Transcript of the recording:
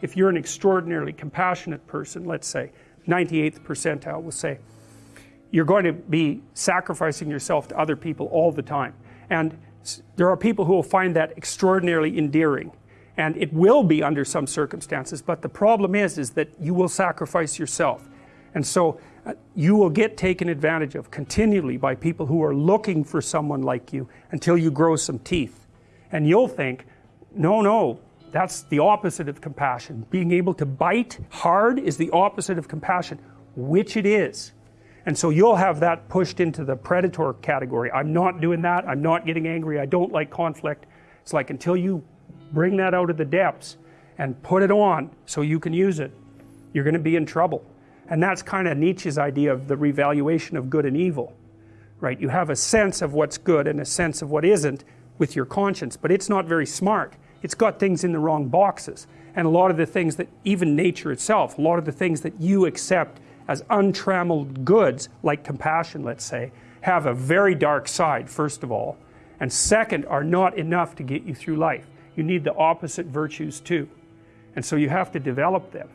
if you're an extraordinarily compassionate person, let's say, 98th percentile we'll say, you're going to be sacrificing yourself to other people all the time. And there are people who will find that extraordinarily endearing. And it will be under some circumstances, but the problem is, is that you will sacrifice yourself. And so uh, you will get taken advantage of continually by people who are looking for someone like you until you grow some teeth. And you'll think, no, no, that's the opposite of compassion. Being able to bite hard is the opposite of compassion, which it is. And so you'll have that pushed into the predator category. I'm not doing that. I'm not getting angry. I don't like conflict. It's like until you bring that out of the depths and put it on so you can use it, you're going to be in trouble. And that's kind of Nietzsche's idea of the revaluation of good and evil. Right? You have a sense of what's good and a sense of what isn't with your conscience, but it's not very smart it's got things in the wrong boxes. And a lot of the things that even nature itself a lot of the things that you accept as untrammeled goods like compassion let's say have a very dark side first of all. And second are not enough to get you through life. You need the opposite virtues too. And so you have to develop them